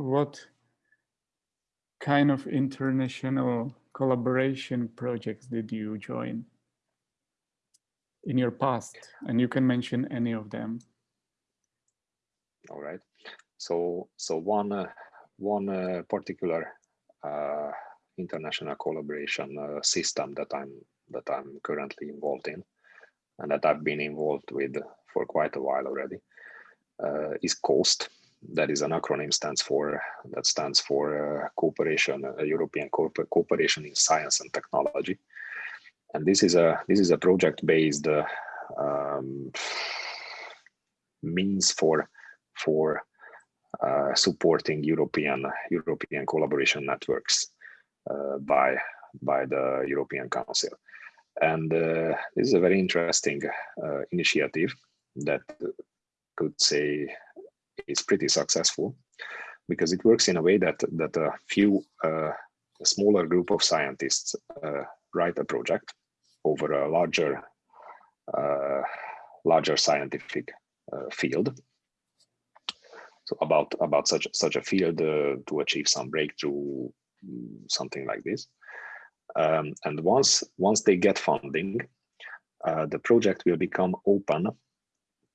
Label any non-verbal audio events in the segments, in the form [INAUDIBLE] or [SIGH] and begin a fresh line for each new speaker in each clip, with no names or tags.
what kind of international collaboration projects did you join in your past? And you can mention any of them.
All right. So, so one uh, one uh, particular uh, international collaboration uh, system that I'm that I'm currently involved in, and that I've been involved with for quite a while already, uh, is COST. That is an acronym stands for that stands for uh, cooperation, European cooperation in science and technology, and this is a this is a project based um, means for for uh, supporting European European collaboration networks uh, by by the European Council. And uh, this is a very interesting uh, initiative that could say is pretty successful because it works in a way that that a few uh, a smaller group of scientists uh, write a project over a larger larger scientific field. So about about such such a field uh, to achieve some breakthrough something like this. Um, and once once they get funding uh, the project will become open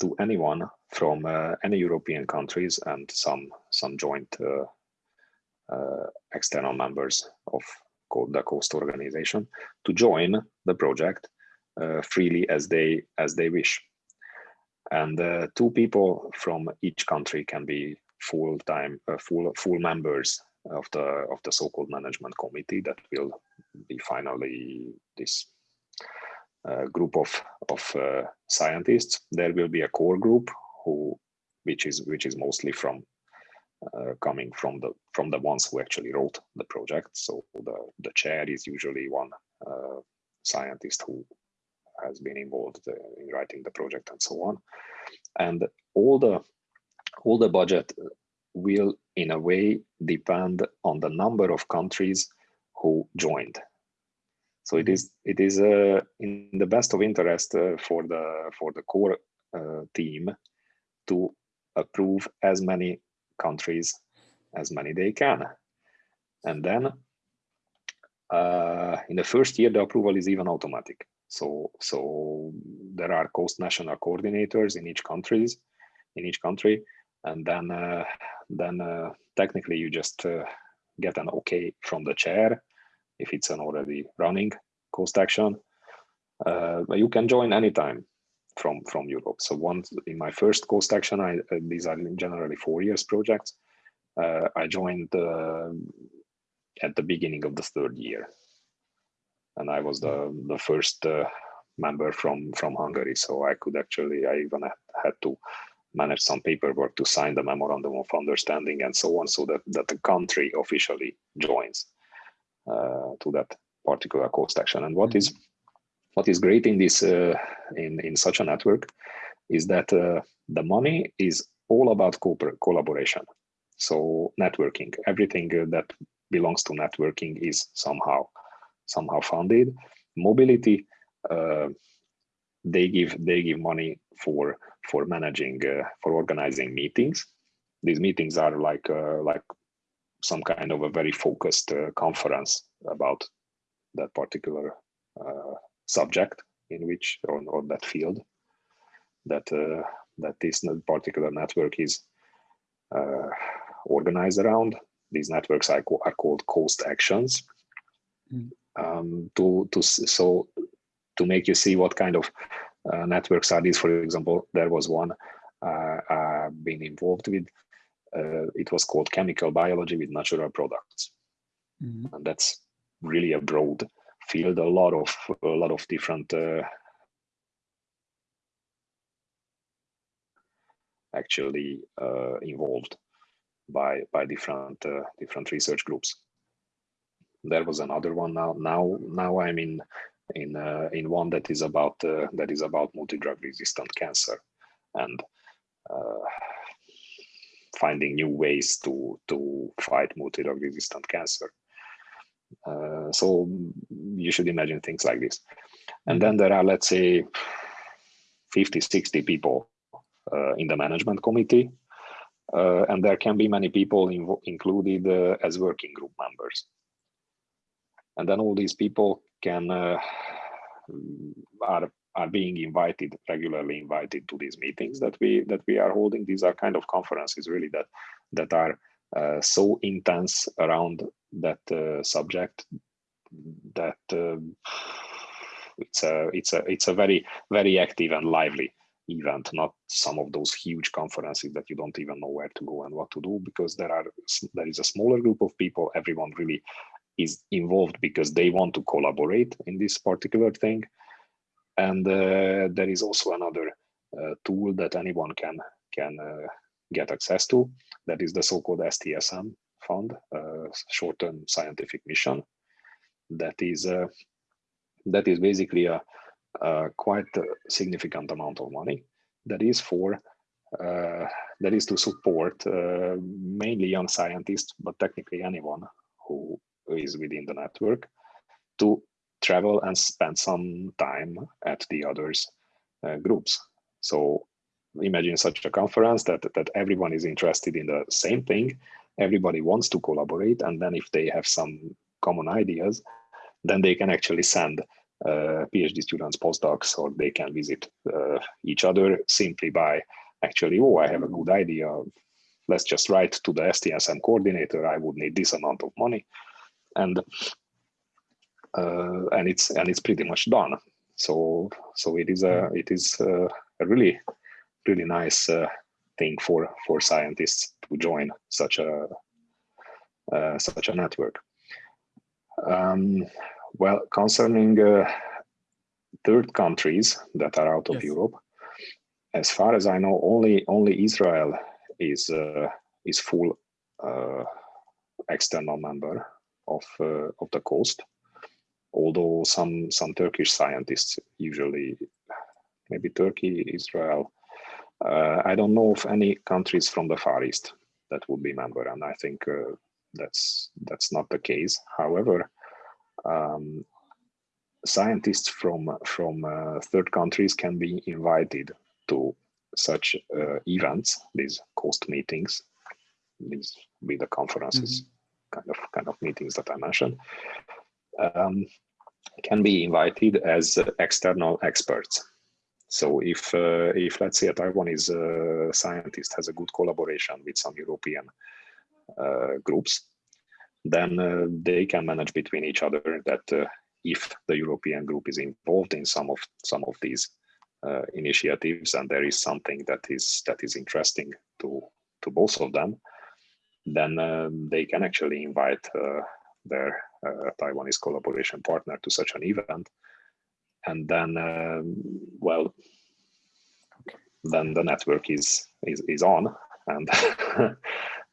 to anyone from uh, any european countries and some some joint uh, uh, external members of the COST organization to join the project freely as they as they wish. And two people from each country can be full-time full full members of the of the so-called management committee that will be finally this uh, group of of uh, scientists. There will be a core group who which is which is mostly from uh, coming from the from the ones who actually wrote the project so the the chair is usually one uh, scientist who has been involved uh, in writing the project and so on. And all the all the budget will in a way depend on the number of countries who joined. So it is it is uh, in the best of interest uh, for the for the core uh, team to approve as many countries as many they can, and then uh, in the first year the approval is even automatic. So, so there are COST national coordinators in each countries, in each country, and then uh, then uh, technically you just uh, get an okay from the chair if it's an already running COST action. Uh, you can join anytime from from Europe. So once in my first COST action, I uh, these are generally four years projects. Uh, I joined at the beginning of the third year and I was the the first uh, member from from Hungary. So I could actually I even had to manage some paperwork to sign the memorandum of understanding and so on, so that that the country officially joins uh, to that particular COST action. And what is what is great in this uh, in in such a network is that uh, the money is all about co collaboration. So networking, everything that belongs to networking is somehow somehow funded. Mobility, uh, they give they give money for for managing uh, for organizing meetings. These meetings are like uh, like some kind of a very focused uh, conference about that particular uh, subject in which or, or that field that uh, that this particular network is organized around. These networks are, are called cost actions. Mm um, to to so to make you see what kind of uh, networks are these. For example, there was one uh, I've been involved with. Uh, it was called chemical biology with natural products, mm and that's really a broad field. A lot of a lot of different uh, actually uh, involved by by different uh, different research groups there was another one now now now i'm in in uh, in one that is about uh, that is about multi-drug resistant cancer and uh, finding new ways to to fight multi-drug resistant cancer uh, so you should imagine things like this and then there are let's say 50 60 people uh, in the management committee uh, and there can be many people included uh, as working group members. And then all these people can uh, are are being invited regularly invited to these meetings that we that we are holding. These are kind of conferences really that that are uh, so intense around that uh, subject that uh, it's a it's a it's a very very active and lively event, not some of those huge conferences that you don't even know where to go and what to do because there are there is a smaller group of people. Everyone really is involved because they want to collaborate in this particular thing. And uh, there is also another uh, tool that anyone can can uh, get access to. That is the so-called STSM fund, uh, short-term scientific mission. That is uh, that is basically a uh, quite a significant amount of money that is for uh, that is to support uh, mainly young scientists, but technically anyone who is within the network to travel and spend some time at the others uh, groups. So imagine such a conference that, that everyone is interested in the same thing, everybody wants to collaborate, and then if they have some common ideas, then they can actually send uh, PhD students, postdocs, or they can visit uh, each other simply by actually, oh, I have a good idea. Let's just write to the STSM coordinator. I would need this amount of money, and uh, and it's and it's pretty much done. So so it is a it is a, a really really nice uh, thing for for scientists to join such a uh, such a network. Um, well, concerning uh, third countries that are out of yes. Europe, as far as I know, only only Israel is uh, is full uh, external member of uh, of the COST. Although some some Turkish scientists usually, maybe Turkey, Israel, uh, I don't know of any countries from the Far East that would be member, and I think uh, that's that's not the case. However, um, scientists from from uh, third countries can be invited to such uh, events, these COST meetings, these be the conferences, mm -hmm. kind of kind of meetings that I mentioned, um, can be invited as external experts. So if uh, if let's say a Taiwanese uh, scientist has a good collaboration with some European groups, then uh, they can manage between each other that uh, if the European group is involved in some of some of these uh, initiatives and there is something that is that is interesting to to both of them, then um, they can actually invite uh, their uh, Taiwanese collaboration partner to such an event, and then um, well, then the network is is is on and [LAUGHS]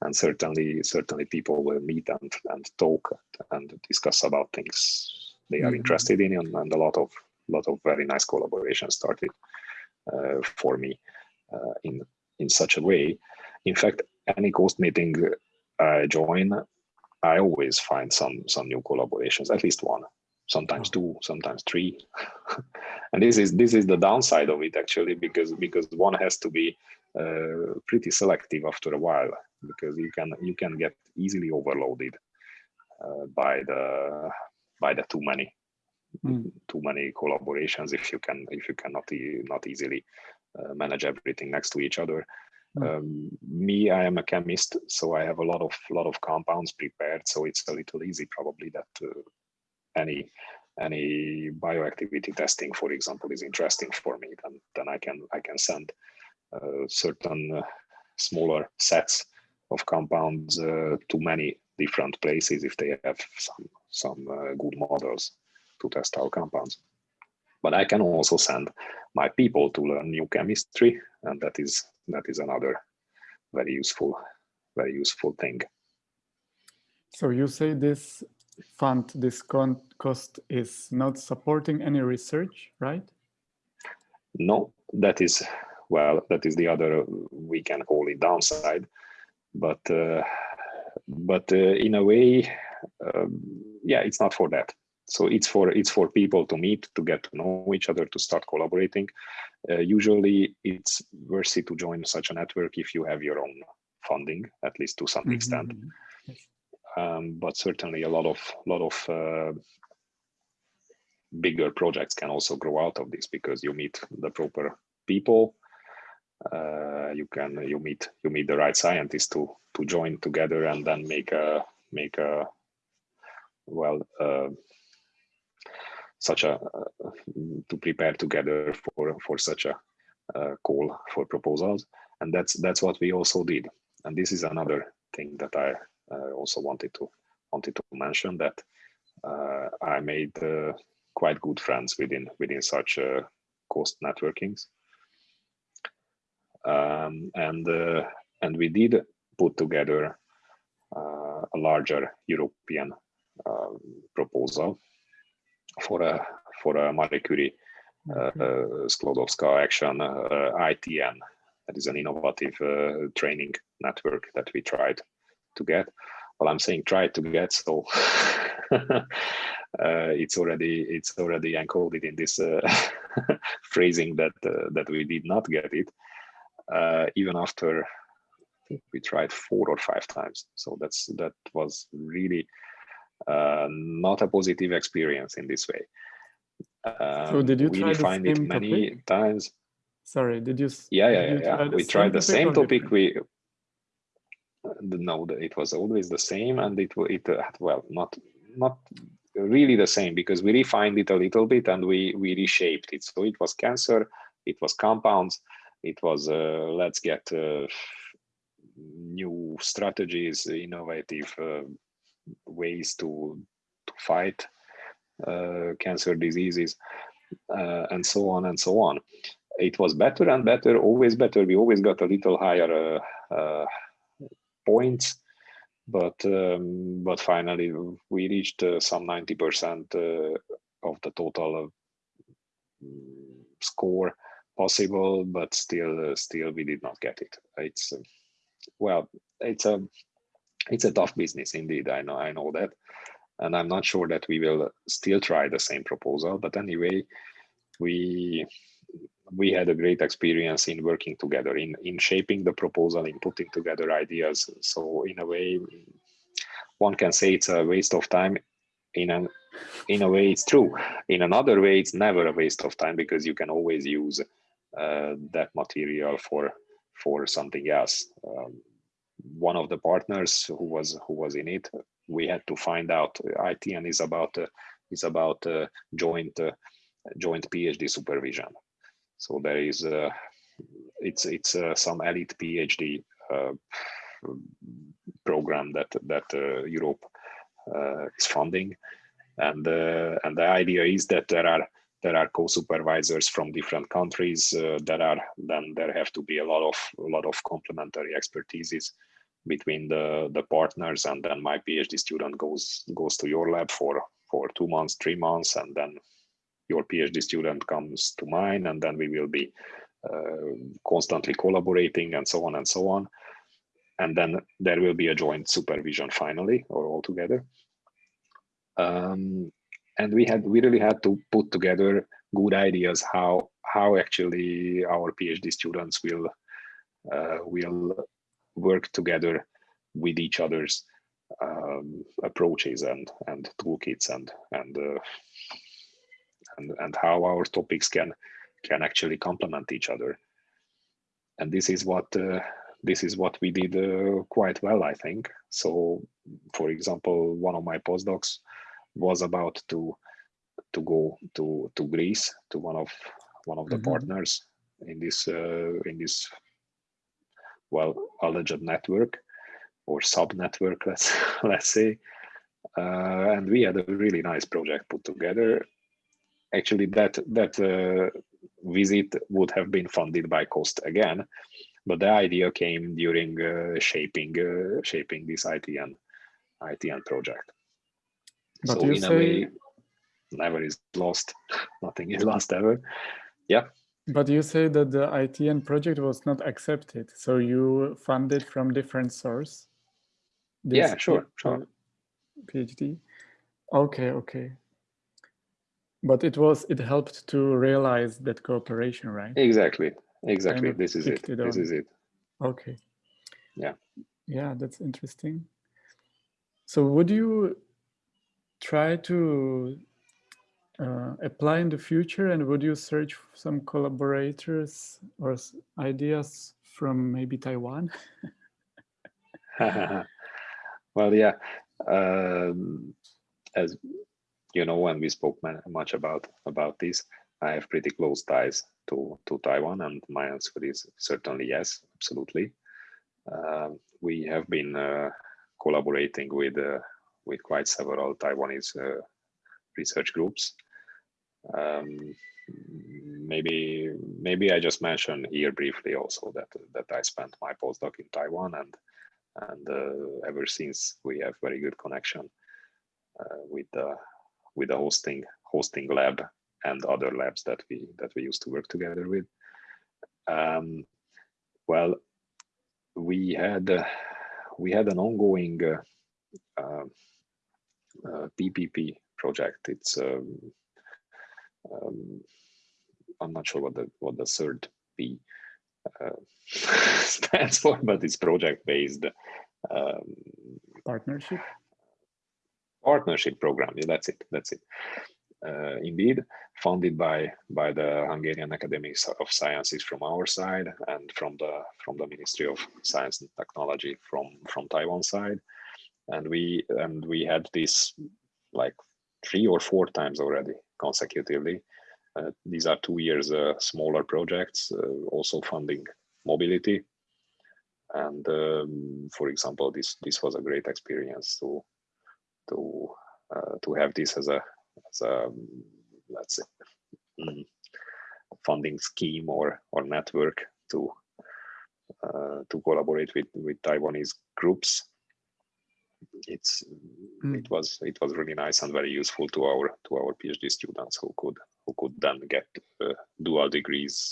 and certainly certainly people will meet and and talk and discuss about things they are mm -hmm. interested in and, and, a lot of lot of very nice collaboration started uh, for me uh, in in such a way. In fact any ghost meeting i join i always find some some new collaborations at least one sometimes two sometimes three. [LAUGHS] And this is this is the downside of it actually because because one has to be uh, pretty selective after a while because you can you can get easily overloaded uh, by the by the too many mm. too many collaborations if you can if you cannot e not easily uh, manage everything next to each other mm. um, me i am a chemist so i have a lot of lot of compounds prepared so it's a little easy probably that uh, any any bioactivity testing for example is interesting for me then then i can i can send certain uh, smaller sets of compounds uh, to many different places if they have some some good models to test our compounds. But I can also send my people to learn new chemistry, and that is that is another very useful, very useful thing.
So you say this fund, this cost is not supporting any research, right?
No, that is well, that is the other, we can call it downside. But, uh, but uh, in a way, um, yeah, it's not for that. So it's for it's for people to meet, to get to know each other, to start collaborating. Uh, usually, it's worthy to join such a network if you have your own funding, at least to some extent.
Mhm. Yes.
Um, but certainly a lot of lot of uh, bigger projects can also grow out of this because you meet the proper people. Uh, you can you meet you meet the right scientists to to join together and then make a make a well uh, such a uh, to prepare together for for such a call for proposals. And that's that's what we also did. And this is another thing that i uh, also wanted to wanted to mention that uh, i made uh, quite good friends within within such COST networkings um, and uh, and we did put together a larger european um, proposal for a for a Marie Curie uh, Sklodowska action uh, ITN. That is an innovative uh, training network that we tried to get. Well, I'm saying try to get, so [LAUGHS] uh, it's already it's already encoded in this uh, [LAUGHS] phrasing that uh, that we did not get it, even after we tried four or five times. So that's that was really uh, not a positive experience in this way. Um,
so did you
we
try
find it many
topic?
times.
Sorry, did you?
Yeah, yeah, yeah. yeah. We tried the same topic.
different?
We no, the- it was always the same, and it it uh, well not not really the same because we refined it a little bit and we we reshaped it. So it was cancer, it was compounds, it was uh, let's get uh, new strategies, innovative uh, ways to to fight cancer diseases, and so on and so on. It was better and better, always better. We always got a little higher points, but um, but finally we reached uh, some ninety percent uh, of the total uh, score possible, but still uh, still we did not get it. It's uh, well, it's a it's a tough business indeed. I know I know that, and I'm not sure that we will still try the same proposal. But anyway, we we had a great experience in working together in in shaping the proposal in putting together ideas so in a way one can say it's a waste of time in an in a way it's true in another way it's never a waste of time because you can always use that material for for something else. Um, one of the partners who was who was in it we had to find out itn is about uh, is about uh, joint uh, joint phd supervision. So there is uh, it's it's uh, some elite phd uh, program that that uh, europe uh, is funding. And uh, and the idea is that there are there are co-supervisors from different countries uh, that are then there have to be a lot of a lot of complementary expertises between the the partners and then my phd student goes goes to your lab for for two months three months and then your phd student comes to mine and then we will be uh, constantly collaborating and so on and so on. And then there will be a joint supervision finally or all together. Um, and we had we really had to put together good ideas how how actually our phd students will uh, will work together with each other's um, approaches and and toolkits and and uh, and and how our topics can can actually complement each other. And this is what uh, this is what we did uh, quite well i think. So for example one of my postdocs was about to to go to to greece to one of one of the
Mhm.
partners in this uh, in this well alleged network or sub network [LAUGHS] let's let's say. Uh, and we had a really nice project put together. Actually that that uh, visit would have been funded by cost again but the idea came during uh, shaping uh, shaping this itn itn project
But
so
you
in a way never is lost [LAUGHS] nothing is lost ever Yeah.
but you say that the ITN project was not accepted, so you funded from different source.
Yeah, sure, sure.
PhD. Okay, okay. But it was it helped to realize that cooperation, right?
exactly exactly
of
this is it
it
this is it
Okay.
Yeah.
Yeah, that's interesting. So would you try to uh, apply in the future and would you search some collaborators or ideas from maybe Taiwan? [LAUGHS] [LAUGHS]
well, yeah. Um, as you know, when we spoke much about about this, I have pretty close ties to to Taiwan, and my answer is certainly yes, absolutely. Um we have been uh, collaborating with uh, with quite several Taiwanese uh, research groups. Um, maybe maybe I just mention here briefly also that that I spent my postdoc in Taiwan and and uh, ever since we have very good connection uh, with the with the hosting hosting lab and other labs that we that we used to work together with. Um, well, we had uh, we had an ongoing uh, um, uh, PPP project. It's um, um, I'm not sure what the what the third P uh, [LAUGHS] stands for, but it's project based um,
Partnership?
partnership program. Yeah, that's it. That's it. Uh, indeed, funded by by the Hungarian Academy of Sciences from our side and from the from the Ministry of Science and Technology from from Taiwan side, and we and we had this like three or four times already consecutively. Uh, these are two years uh, smaller projects, uh, also funding mobility. And um, for example, this this was a great experience to to uh, to have this as a as a let's say mm, funding scheme or or network to uh, to collaborate with with Taiwanese groups. It's
Mm.
it was it was really nice and very useful to our to our PhD students who could who could then get uh, dual degrees